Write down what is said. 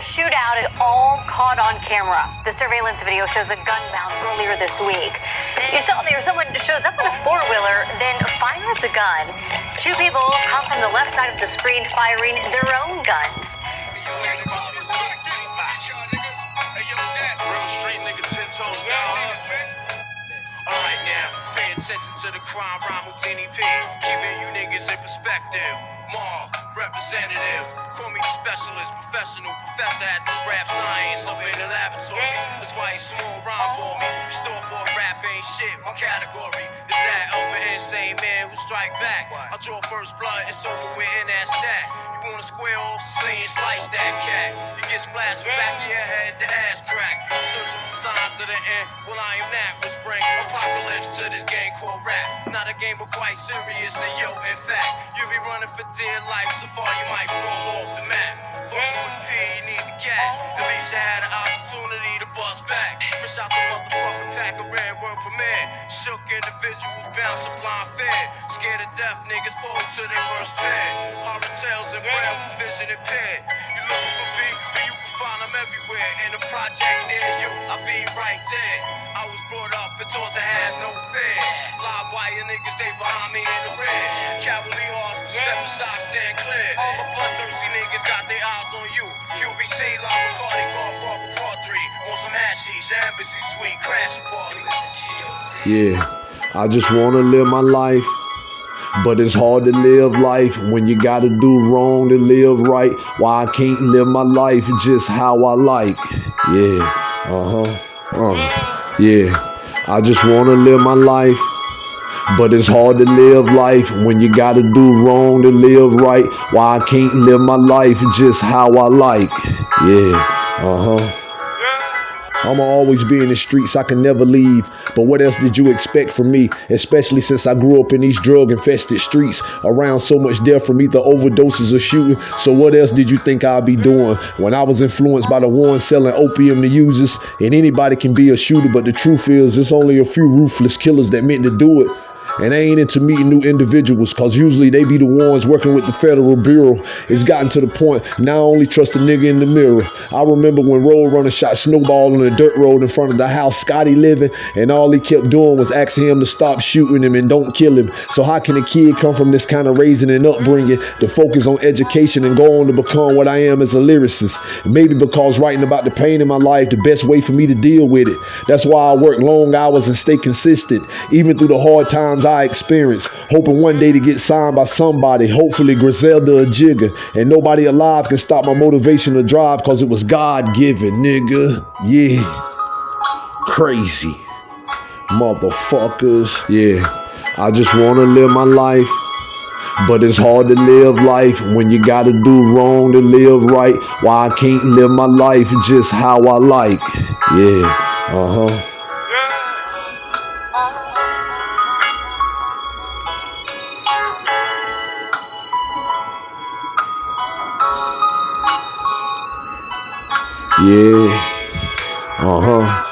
The shootout is all caught on camera. The surveillance video shows a gun bound earlier this week. You saw there someone shows up on a four wheeler, then fires a gun. Two people come from the left side of the screen firing their own guns. Alright now, pay attention to the crime rhyme Houdini P. Keeping you niggas in perspective. Mar, representative. Call me the specialist, professional professor at this rap science up in the laboratory. That's why you small rhyme for me. Store bought rap ain't shit, my category. Is that upper insane man who strike back? I draw first blood, it's over with in that stack. You wanna square off, saying slice that cat. You get splashed back of your head, the ass crack. Searching for signs of the end. Well, I am that rap. Not a game, but quite serious. And yo, in fact, you be running for dear life so far you might fall off the map. Fuck with P, you need the gap. At least you had an opportunity to bust back. Fresh out the motherfucking pack of red word premiere. Shook individuals bounce a blind fear. Scared of death, niggas fall to their worst fear. Horror tales and for vision impaired. You looking for B, but you can find them everywhere. In a project near you, I'll be right there. I was brought up and taught to have no fear. Live wire niggas, they behind me in the rear. Cavalry horse, step aside, stand clear. My bloodthirsty niggas got their eyes on you. QBC, La Bacardi, Godfather Part 3. Want some hashish, embassy suite, crash party. Yeah, I just want to live my life. But it's hard to live life when you gotta do wrong to live right. Why I can't live my life just how I like. Yeah, uh huh. Uh, yeah, I just wanna live my life. But it's hard to live life when you gotta do wrong to live right. Why I can't live my life just how I like. Yeah, uh huh. I'ma always be in the streets, I can never leave. But what else did you expect from me? Especially since I grew up in these drug infested streets, around so much death from either overdoses or shooting. So what else did you think I'd be doing? When I was influenced by the ones selling opium to users, and anybody can be a shooter, but the truth is, it's only a few ruthless killers that meant to do it. And I ain't into meeting new individuals because usually they be the ones working with the federal bureau. It's gotten to the point now I only trust a nigga in the mirror. I remember when Road Runner shot Snowball on the dirt road in front of the house Scotty living, and all he kept doing was asking him to stop shooting him and don't kill him. So how can a kid come from this kind of raising and upbringing to focus on education and go on to become what I am as a lyricist? Maybe because writing about the pain in my life the best way for me to deal with it. That's why I work long hours and stay consistent, even through the hard times I experience. Hoping one day to get signed by somebody, hopefully Griselda or Jigga. And nobody alive can stop my motivation to drive because it was God given, nigga. Yeah. Crazy. Motherfuckers. Yeah. I just want to live my life. But it's hard to live life when you gotta do wrong to live right. Why I can't live my life just how I like. Yeah. Uh huh. Yeah. Uh huh.